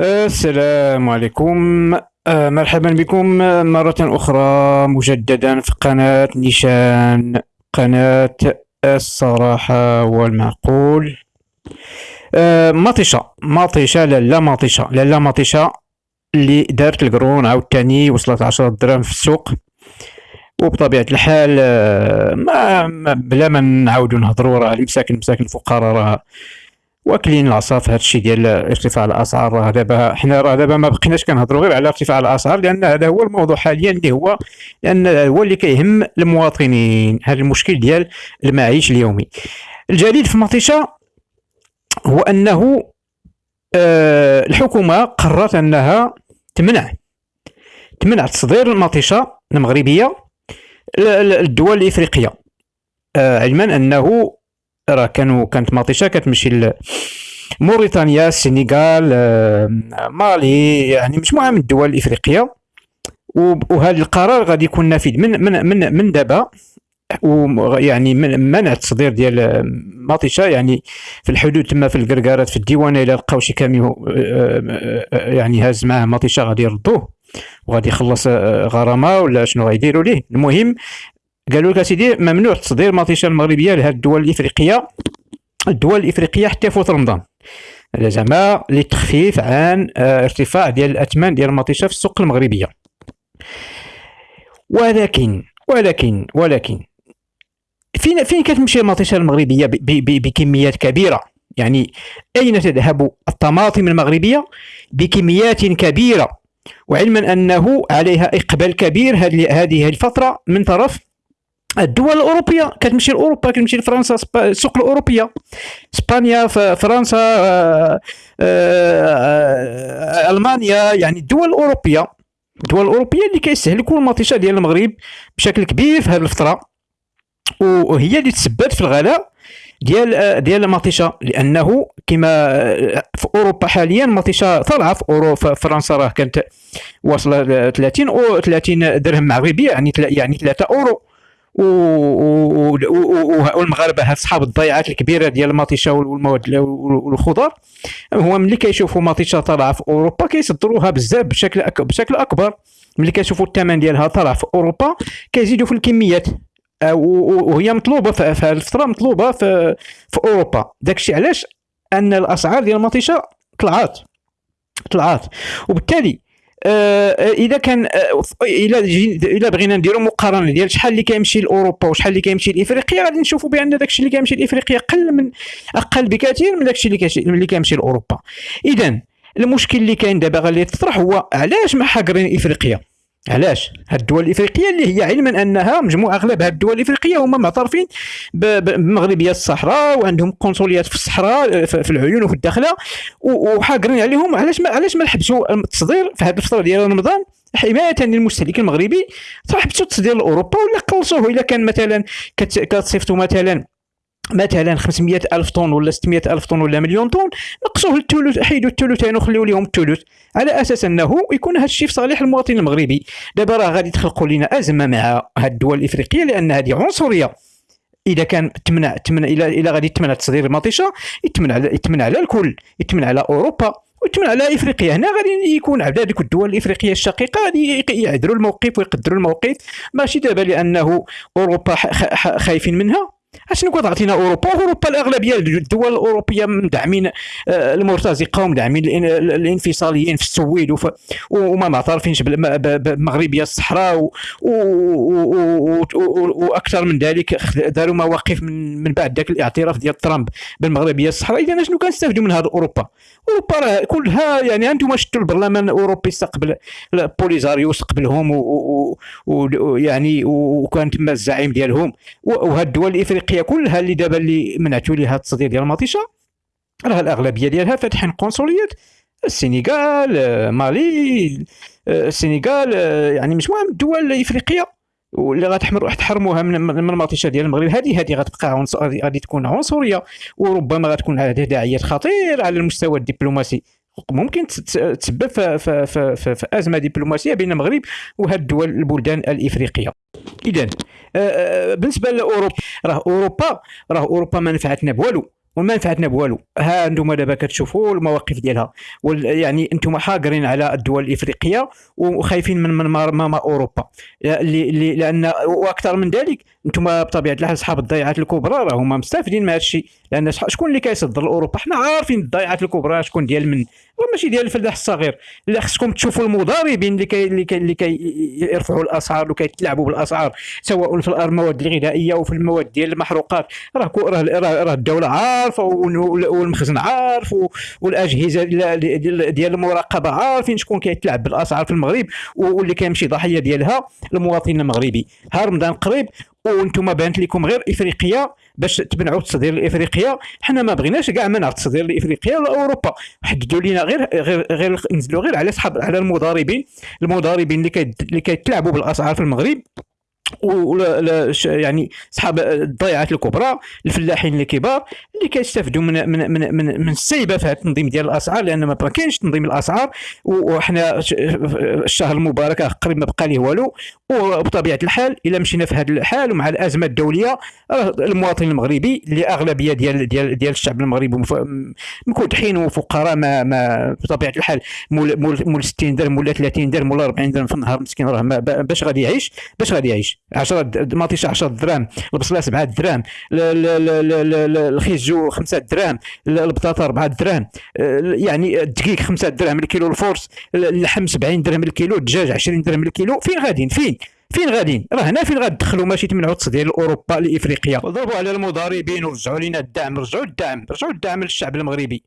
السلام عليكم. آه، مرحبا بكم. مرة أخرى مجددا في قناة نيشان قناة الصراحة والمعقول. آه، مطيشة مطيشة لالا مطيشة لالا مطيشة اللي دارت القرون. عاوتاني وصلت عشرة دراهم في السوق. وبطبيعة الحال آه، ما ما- بلا ما نعاودو نهضرو راه المساكن مساكن الفقراء راه واكلين العصا في هذا الشيء ديال ارتفاع الأسعار. راه دابا حنا راه دابا ما بقيناش كنهضروا غير على ارتفاع الأسعار لأن هذا هو الموضوع حاليا اللي هو لأن هو اللي كيهم المواطنين. هذا المشكل ديال المعيش اليومي. الجديد في مطيشه هو أنه آه، الحكومة قررت أنها تمنع تمنع تصدير المطيشه المغربية للدول الإفريقية. آه، علما أنه راه كانوا كانت مطيشة كتمشي ل- موريتانيا السنغال مالي يعني مجموعه من الدول الإفريقية. وهذا القرار غادي يكون نافذ من من من من دابا. ويعني من منع التصدير ديال مطيشة يعني في الحدود تما في القرقارات في الديوانه إلا لقاو شي كاميو يعني هاز معاه مطيشة غادي يردوه. وغادي يخلص آه، غرامة ولا شنو غيديروا ليه. المهم قالوا لك أسيدي ممنوع تصدير مطيشه المغربية لهذه الدول الإفريقية الدول الإفريقية حتى يفوت رمضان. هذا زعما للتخفيف عن آه، ارتفاع ديال الأثمان ديال المطيشه في السوق المغربية. ولكن ولكن ولكن فين فين كتمشي المطيشه المغربية بكميات كبيرة؟ يعني أين تذهب الطماطم المغربية؟ بكميات كبيرة. وعلما أنه عليها إقبال كبير هذه الفترة من طرف الدول الأوروبية كتمشي لأوروبا كتمشي لفرنسا السوق الأوروبية. إسبانيا فرنسا آه، آه، ألمانيا يعني الدول الأوروبية. الدول الأوروبية اللي كيستهلكوا المطيشة ديال المغرب بشكل كبير في هذه الفترة. وهي اللي تسببت في الغلاء ديال آه، ديال المطيشة. لأنه كما في أوروبا حاليا المطيشة طالعة في اورو في فرنسا راه كانت واصلة ل 30 أو 30 درهم مغربي يعني يعني 3 أورو. والمغاربة هاد صحاب الضيعات الكبيرة ديال المطيشه والمواد والخضر هو ملي كيشوفوا مطيشه طالعة في أوروبا كيصدروها بزاف بشكل. بشكل أكبر. ملي كيشوفوا الثمن ديالها طالع في أوروبا كيزيدوا في الكميات. آه، وهي مطلوبة في هذه الفترة مطلوبة في في أوروبا. داكشي علاش؟ أن الأسعار ديال المطيشه طلعات. طلعات. وبالتالي إذا كان آه، الا جي- الا بغينا نديروا مقارنة ديال شحال اللي كيمشي لأوروبا وشحال اللي كيمشي لإفريقيا غادي نشوفوا بأن داكشي اللي كيمشي لإفريقيا قل من أقل بكثير من داكشي اللي اللي كيمشي لأوروبا. اذا المشكل اللي كاين دابا غادي يتطرح هو علاش ما حاقرين إفريقيا؟ علاش؟ هاد الدول الإفريقية اللي هي علما أنها مجموعة أغلب هاد الدول الإفريقية هما معترفين بمغربية الصحراء وعندهم قنصليات في الصحراء في في العيون وفي الداخلة. وحاقرين عليهم. علاش ما علاش ما حبسوا التصدير في هذه الفترة ديال رمضان؟ حماية للمستهلك المغربي. حبسوا التصدير لأوروبا ولا قلصوه؟ إلا كان مثلا كت- كتصيفطوا مثلا مثلا 500 ألف طن ولا 600 ألف طن ولا مليون طن نقصوه الثلث حيدوا الثلثين وخليوا لهم الثلث. على أساس أنه يكون هذا الشيء في صالح المواطن المغربي. دابا راه غادي تخلقوا لنا أزمة مع هاد الدول الإفريقية لأن هذه عنصرية. إذا كان تمنع تمنع إلى إلى غادي تمنع تصدير المطيشة يتمنع يتمنع على الكل يتمنع على أوروبا ويتمنع على إفريقيا. هنا غادي يكون عبد هذيك الدول الإفريقية الشقيقة غادي يعذروا الموقف ويقدروا الموقف. ماشي دابا لأنه أوروبا خايفين منها. اشنو كتعطينا اوروبا اوروبا الاغلبيه الدول الاوروبيه مدعمين آه، المرتزقه ومدعمين الان- الانفصاليين في السويد وما معترفينش بالم- ب- ب- بمغربيه الصحراء وأكثر من ذلك داروا مواقف من بعد ذاك الاعتراف ديال ترامب بالمغربيه الصحراء اذا شنو كنستافدوا من هذا اوروبا اوروبا كلها يعني أنتم شفتوا البرلمان الاوروبي استقبل بوليزاريو استقبلهم ويعني وكان تما الزعيم ديالهم وهاد الدول الافريقيه كلها اللي دابا اللي منعتوا ليها التصدير ديال المطيشه راه الأغلبية ديالها فاتحين قنصليات السنغال آه، مالي آه، السنغال آه، يعني مجموعه من الدول الافريقيه واللي غتحمر تحرموها من من المطيشه ديال المغرب. هذه هذه غتبقى غادي تكون عنصرية. وربما غتكون على تداعيات خطيرة على المستوى الدبلوماسي. ممكن تسبب في, في, في, في, في أزمة دبلوماسية بين المغرب وهاد الدول البلدان الإفريقية. اذا بالنسبة لأوروبا راه أوروبا راه أوروبا ما نفعتنا بوالو. وما نفعتنا بوالو. ها أنتم دابا كتشوفوا المواقف ديالها. يعني أنتم حاقرين على الدول الإفريقية وخايفين من من ما أوروبا. لأن وأكثر من ذلك أنتم بطبيعة الحال أصحاب الضيعات الكبرى راهم مستافدين من هذا الشيء. لأن شكون اللي كيصدر لأوروبا؟ حنا عارفين الضيعات الكبرى شكون ديال من. ماشي ديال الفلاح الصغير. لا خصكم تشوفوا المضاربين اللي كي اللي كي اللي كيرفعوا الأسعار وكيتلاعبوا بالأسعار سواء في المواد الغذائية وفي المواد ديال المحروقات. راه راه راه الدولة عارفة والمخزن عارف والأجهزة ديال المراقبة عارفين شكون كيتلاعب بالأسعار في المغرب واللي كيمشي ضحية ديالها المواطن المغربي. ها رمضان قريب وأنتم بانت لكم غير إفريقيا باش تبنعوا التصدير لافريقيا حنا ما بغيناش كاع منع التصدير لافريقيا ولا أوروبا. حددوا لنا غير غير غير نزلوا غير على صحاب على المضاربين المضاربين اللي كيتلاعبوا بالأسعار في المغرب. ولا يعني اصحاب الضيعات الكبرى الفلاحين الكبار اللي كيستافدوا من من من من, من السيبه في هذا التنظيم ديال الأسعار لأن ما كاينش تنظيم الأسعار وحنا الشهر المبارك قريب ما بقى ليه والو وبطبيعة الحال إلا مشينا في هذا الحال ومع الأزمة الدولية المواطن المغربي اللي أغلبية ديال ديال ديال الشعب المغربي مكودحين وفقراء ما ما بطبيعة الحال مول مول 60 درهم ولا 30 درهم ولا 40 درهم في النهار مسكين راه باش غادي يعيش باش غادي يعيش. 10 ماطيشه 10 دراهم البصله 7 دراهم الخيزو 5 دراهم البطاطا 4 دراهم يعني الدقيق 5 دراهم الكيلو. الفورس اللحم 70 درهم الكيلو. الدجاج 20 درهم الكيلو. فين غاديين؟ فين؟ فين غاديين؟ راه هنا فين غتدخلوا ماشي تمنعوا التصدير لاوروبا لإفريقيا. وضربوا على المضاربين ورجعوا لنا الدعم. رجعوا الدعم. رجعوا الدعم للشعب المغربي.